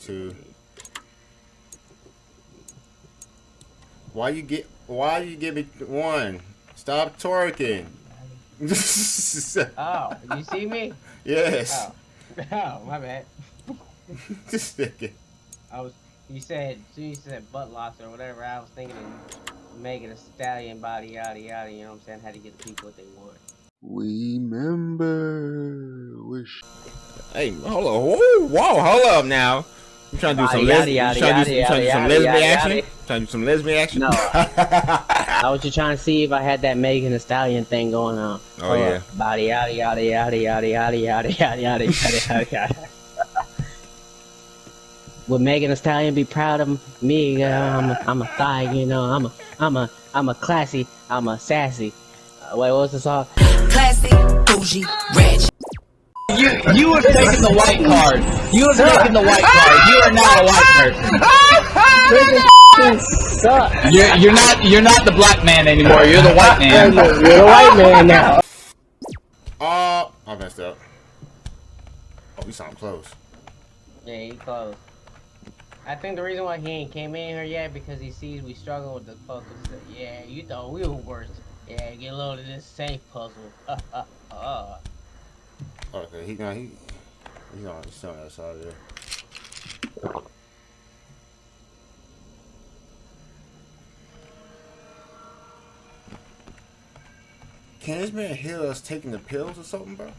two. Why you get? Why you give me one? Stop twerking. oh, you see me? Yes. Oh, oh my bad. this nigga. I was. You said. So you said butt loss or whatever. I was thinking of making a stallion body, yada yada. You know what I'm saying? How to get the people what they want. We remember, wish. Hey, hold on. Whoa, whoa, hold up now. You trying to do some lesbian? You trying to do some lesbian action? Trying to do some lesbian action? No. I was just trying to see if I had that Megan Thee Stallion thing going on. Oh yeah. Body yada yada yada yada yada yada yada yada yada yada. Would Megan Thee Stallion be proud of me? Uh, I'm a, I'm a thigh, you know. I'm a I'm a I'm a classy. I'm a sassy. Uh, wait, what was the song? Classy, bougie, rich. You you have taken the white card. You have taken the white card. You are not a white person. Suck. You're you're not you're not the black man anymore. You're the white man. You're the white man now. Oh, I messed up. Oh, we sound close. Yeah, he close. I think the reason why he ain't came in here yet because he sees we struggle with the puzzle. Yeah, you thought we were worse. Yeah, get a load of this safe puzzle. Uh, uh, uh. Okay, he gonna he he's on he's on that side there. Can this man hear us taking the pills or something, bro?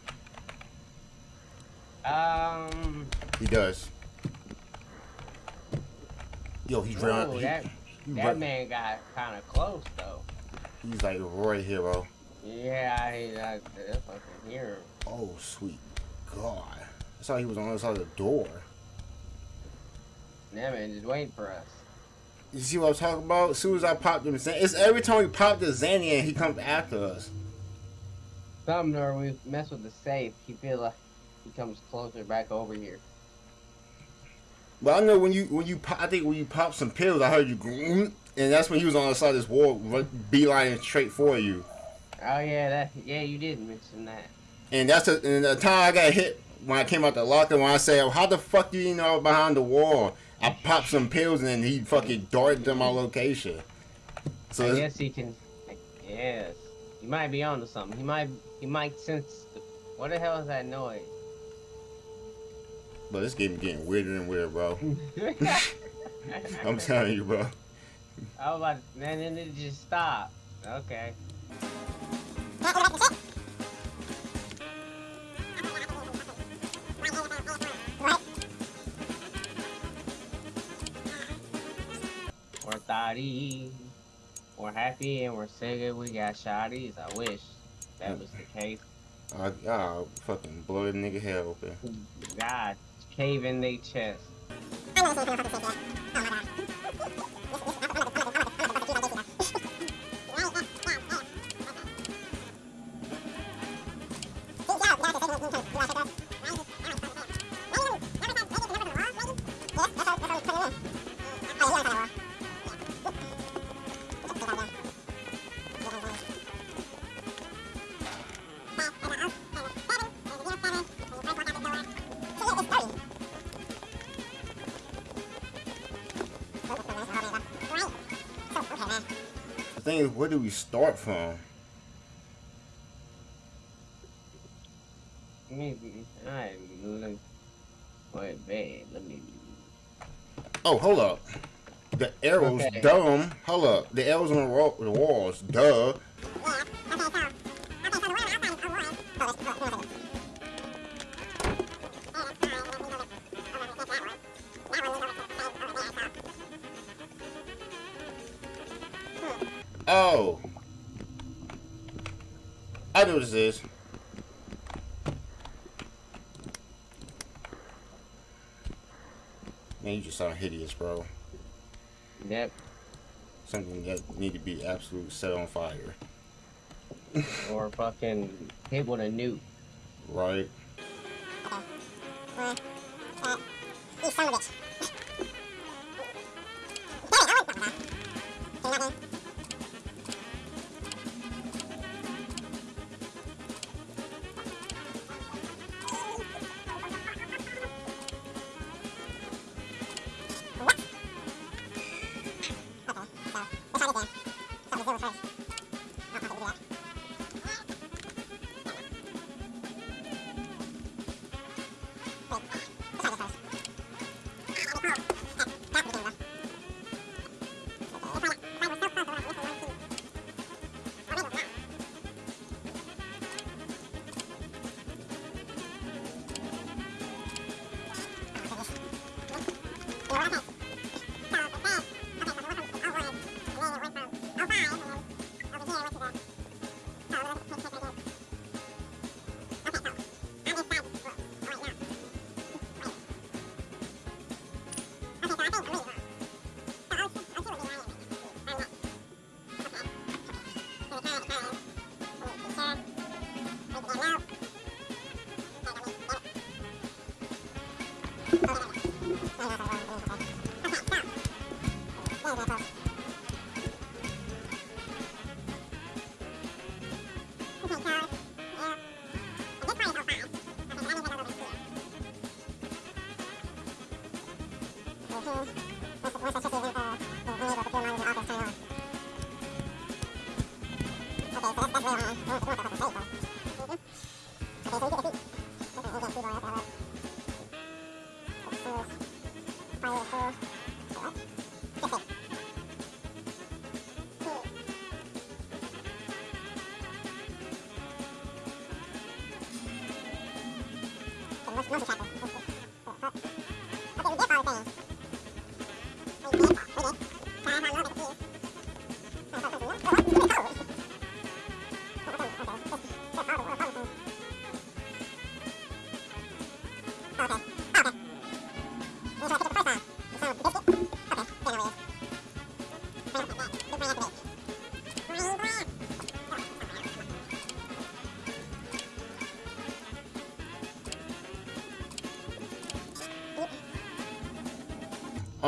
Um. He does. Yo, he's round. He, that he that right- man got kind of close though. he's like right here, bro. Yeah, I, I, I fucking hear him. Oh, sweet God. I saw he was on the other side of the door. That man just waiting for us. You see what I'm talking about? As soon as I popped him, it's every time we pop the Zanny and he comes after us. Something or we mess with the safe, he feel like he comes closer back over here. But I know when you when you pop, I think when you pop some pills, I heard you, groom, and that's when he was on the side of this wall, beelining straight for you. Oh yeah, that yeah, you did mention that. And that's the, and the time I got hit when I came out the locker. When I said, oh, "How the fuck do you know behind the wall?" I popped some pills and he fucking darted to my location. So I guess he can. Yes, he might be onto something. He might he might sense. The, what the hell is that noise? but this game getting weirder and weirder, bro. I'm telling you, bro. I was about, and then it just stopped. Okay. We're. We're happy and we're singing. We got shotties. I wish that was the case. I, I'll fucking blow the nigga head open. God, cave in their chest. The thing is, where do we start from? Maybe. Alright, let me. Wait, let me. Oh, hold up. The arrows, Okay. dumb. Hold up. The arrows on the, wall, the walls, duh. Man, you just sound hideous, bro. Yep. Something that need to be absolute set on fire. Or fucking hit with a nuke. Right? Wow. có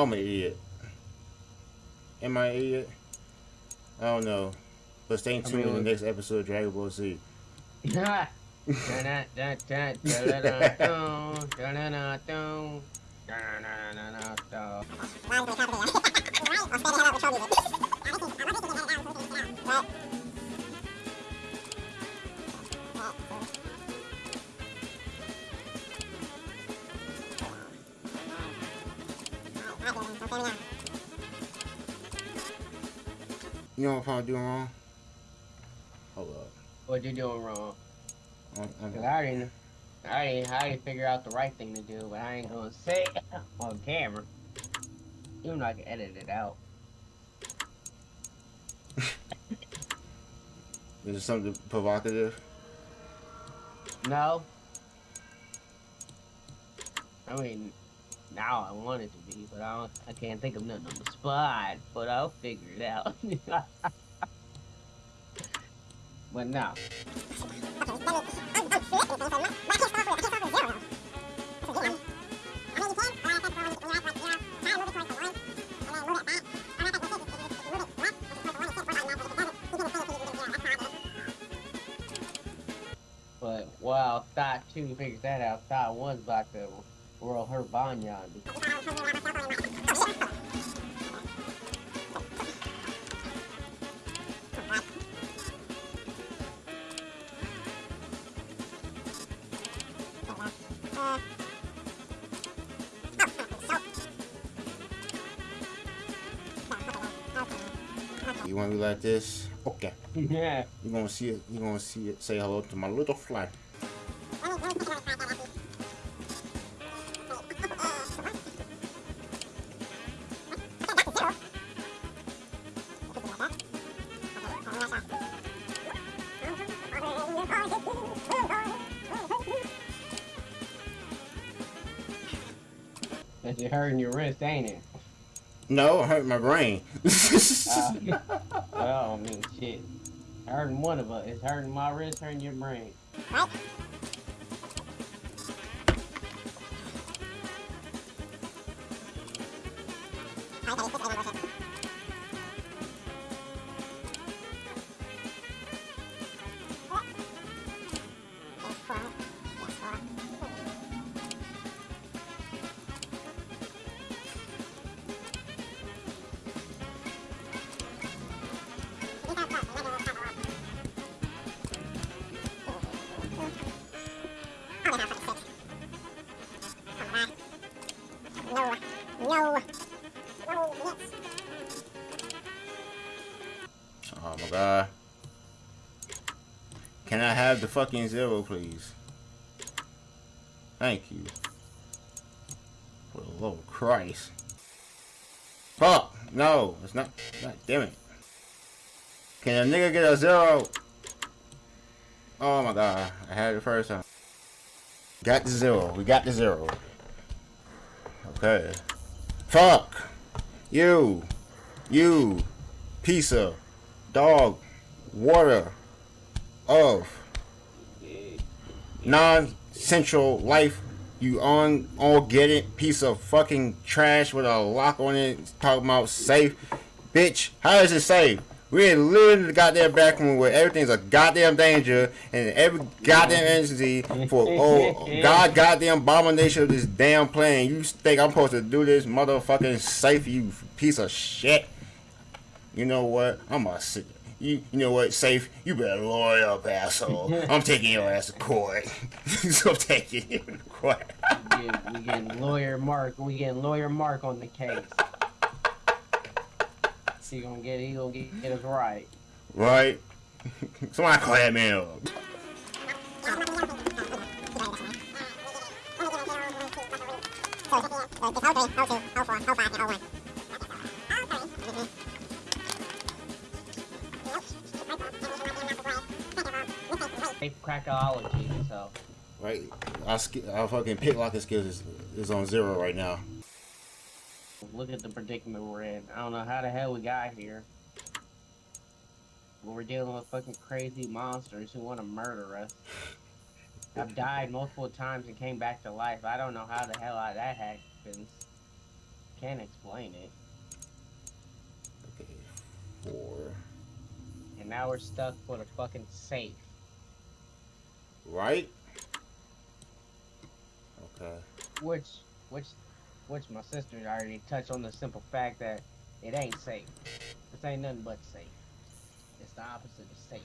I'm an idiot. Am I an idiot? I don't know. But stay tuned in the next episode of Dragon Ball Z. You know what I'm doing wrong? Hold up. What you doing wrong? I'm, I'm, Cause I already, I already, I already figure out the right thing to do, but I ain't gonna say it on camera. Even though I can edit it out. is it something provocative? No. I mean, now I want it to be, but I don't, I can't think of nothing on the spot. But I'll figure it out. but no. But while Thought 2 figures that out, Thought 1's about to roll her Banyan. You want me like this? Okay. yeah. You're gonna see it. You're gonna see it. Say hello to my little fly. Hurting your wrist, ain't it? No, it hurt my brain. Uh, well, I mean, shit. Hurting one of us. It's hurting my wrist, hurting your brain. The fucking zero, please? Thank you. For the love of Christ. Fuck. No, it's not. God damn it. Can a nigga get a zero? Oh my god. I had it first time. Got the zero. We got the zero. Okay. Fuck. You. You. Piece of dog. Water. Of. Non-central life. You on all get it piece of fucking trash with a lock on it talking about safe. Bitch, how is it safe? We're living in the goddamn back room where everything's a goddamn danger and every goddamn entity for oh god goddamn abomination of this damn plane. You think I'm supposed to do this motherfucking safe, you piece of shit? You know what? I'm a sick. You, you know what, safe? You better lawyer up, asshole. I'm taking your ass to court. so I'm taking you to court. We get, we getting lawyer Mark. We getting lawyer Mark on the case. He gonna get. He gonna get, get us right. Right? Somebody call that man up. Safe crackology. So Right? Our, our fucking picklocking skills is, is on zero right now. look at the predicament we're in. I don't know how the hell we got here. But we're dealing with fucking crazy monsters who want to murder us. I've died multiple times and came back to life. I don't know how the hell I, that happens. Can't explain it. Okay. Four. And now we're stuck with a fucking safe. Right? Okay. Which, which, which my sister already touched on the simple fact that it ain't safe. This ain't nothing but safe. It's the opposite of safe.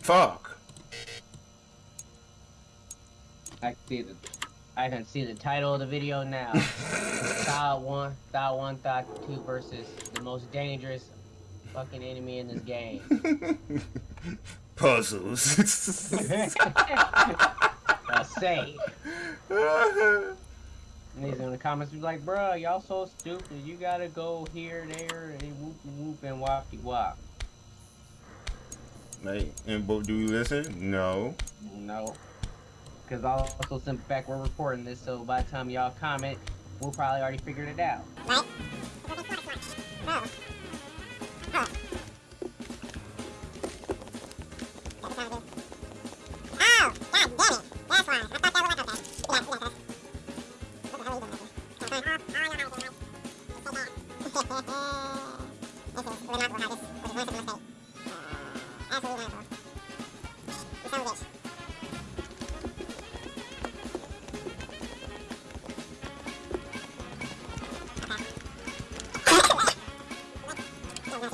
Fuck. I see the, I can see the title of the video now. thought one, thought one, thought two versus the most dangerous fucking enemy in this game. Puzzles. A safe. And he's in the comments be like, bruh, y'all so stupid. You gotta go here, there, and whoop whoop and whoppy wop. Mate, and but do you listen? No. No. Because I'll also send back we're recording this, so by the time y'all comment, we'll probably already figured it out.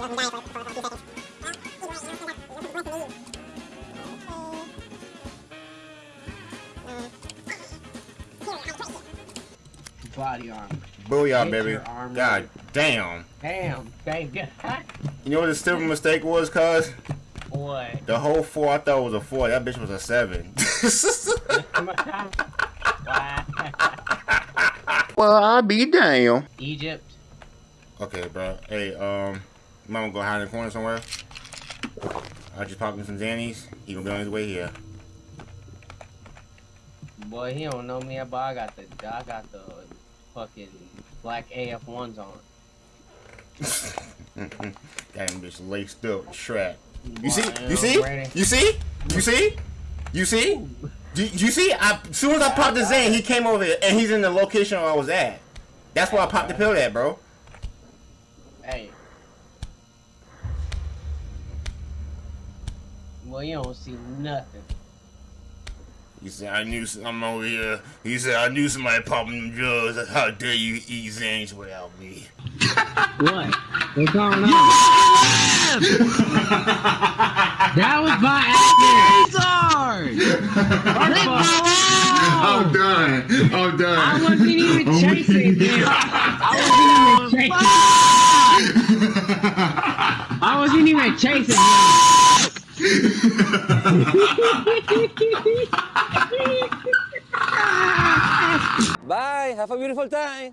I'm dying. Body armor. Booyah, Get baby. your arm God damn. Damn, thank God. You know what the stupid mistake was, cuz? What? The whole four I thought was a four. That bitch was a seven. Well, I'll be damn. Egypt. Okay, bro. Hey, um, mama go hide in the corner somewhere. I just popped him some Xannies. He gonna be on his way here. Boy, he don't know me, but I got the I got the fucking black AF ones on. Got him bitch laced up, strapped. You see? You see? You see? You see? You see? You, you see? I, as soon as I popped the Zan, he came over here, and he's in the location where I was at. That's why I popped the pill at, bro. Hey. Well, you don't see nothing. He said, I knew I'm over here. He said, I knew somebody popping them drugs. How dare you eat Zings without me? What? What's going on? that was by I'm done. I'm done. I wasn't even I'm chasing him. I wasn't even chasing. I wasn't even chasing him. Bye. Have a beautiful time.